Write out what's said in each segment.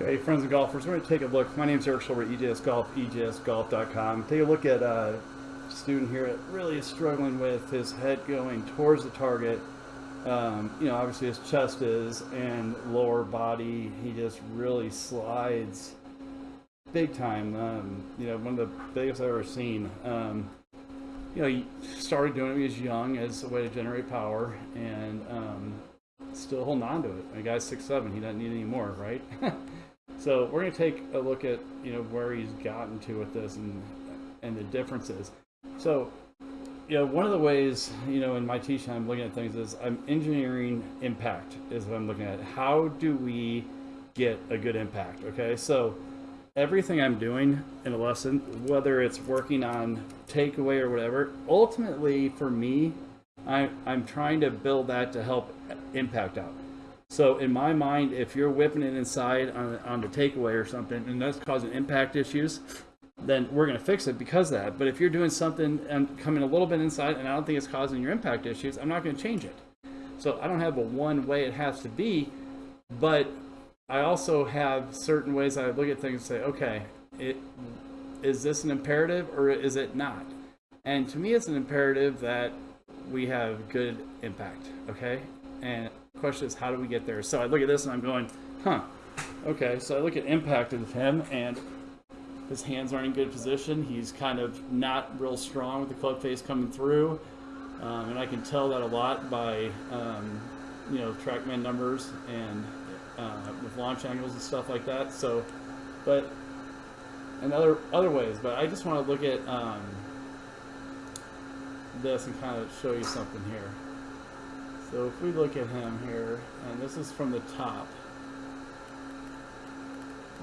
Okay, friends and golfers, we're going to take a look. My name is Eric Schulber, EJS Golf, EJSGolf.com. Take a look at a student here that really is struggling with his head going towards the target. Um, you know, obviously his chest is, and lower body, he just really slides big time. Um, you know, one of the biggest I've ever seen. Um, you know, he started doing it was young as a way to generate power, and um, still holding on to it. The guy's six seven; he doesn't need any more, right? so we're going to take a look at you know where he's gotten to with this and and the differences. So, you know, one of the ways you know in my teaching I'm looking at things is I'm engineering impact is what I'm looking at. How do we get a good impact? Okay, so everything I'm doing in a lesson, whether it's working on takeaway or whatever, ultimately for me, I, I'm trying to build that to help impact out. So in my mind, if you're whipping it inside on, on the takeaway or something, and that's causing impact issues, then we're going to fix it because of that. But if you're doing something and coming a little bit inside and I don't think it's causing your impact issues, I'm not going to change it. So I don't have a one way it has to be, but I also have certain ways I look at things and say, okay, it, is this an imperative or is it not? And to me, it's an imperative that we have good impact, okay? And question is, how do we get there? So I look at this and I'm going, huh, okay. So I look at impact of him and his hands aren't in good position. He's kind of not real strong with the club face coming through. Um, and I can tell that a lot by, um, you know, TrackMan numbers and uh, with launch angles and stuff like that. So, but and other other ways. But I just want to look at um, this and kind of show you something here. So if we look at him here, and this is from the top.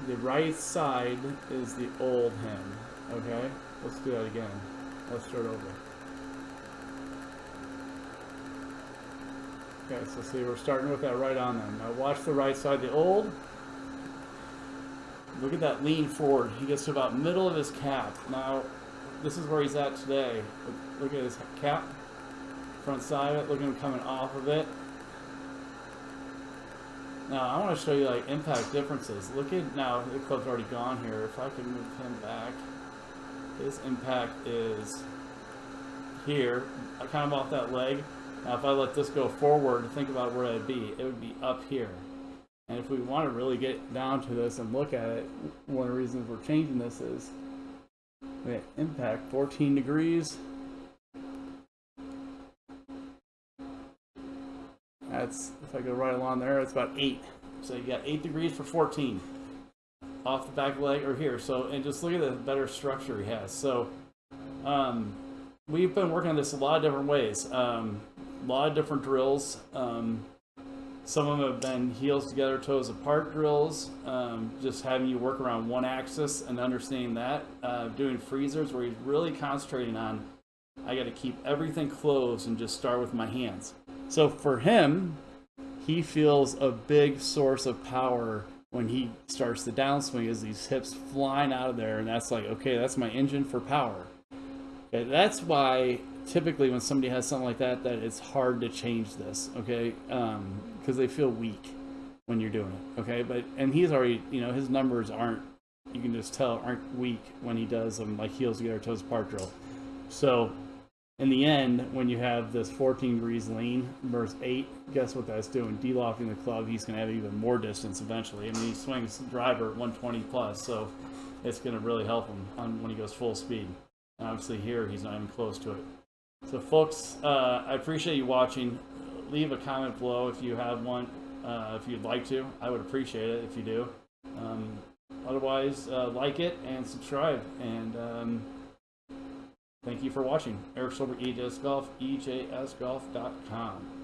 The right side is the old him. Okay, let's do that again. Let's start over. Okay, so see, we're starting with that right on them. Now watch the right side, the old. Look at that lean forward. He gets to about middle of his cap. Now, this is where he's at today. Look, at his cap, front side of it. Look at him coming off of it. Now, I want to show you like impact differences. Look at, now the club's already gone here. If I can move him back, his impact is here, kind of off that leg. Now if I let this go forward, to think about where it'd be. It would be up here. And if we want to really get down to this and look at it, one of the reasons we're changing this is impact 14 degrees. That's, if I go right along there, it's about 8. So you got 8 degrees for 14 off the back leg or here. So, and just look at the better structure he has. So, um, we've been working on this a lot of different ways. Um, a lot of different drills. Um, some of them have been heels together, toes apart drills, um, just having you work around one axis and understanding that. Uh, doing freezers where he's really concentrating on, I got to keep everything closed and just start with my hands. So for him, he feels a big source of power when he starts the downswing is these hips flying out of there and that's like, okay, that's my engine for power. Okay, that's why typically when somebody has something like that, that it's hard to change this, okay? Because um, they feel weak when you're doing it, okay? But and he's already, you know, his numbers aren't, you can just tell, aren't weak when he does them like heels together, toes apart drill. So in the end, when you have this 14 degrees lean versus 8, guess what that's doing? De-lofting the club, he's going to have even more distance eventually. I mean, he swings driver at 120 plus, so it's going to really help him on when he goes full speed. And obviously here, he's not even close to it. So folks, uh, I appreciate you watching. Leave a comment below if you have one, uh, if you'd like to. I would appreciate it if you do. Um, otherwise, uh, like it and subscribe. And um, thank you for watching. Eric Schulber, EJS Golf, EJSGolf.com.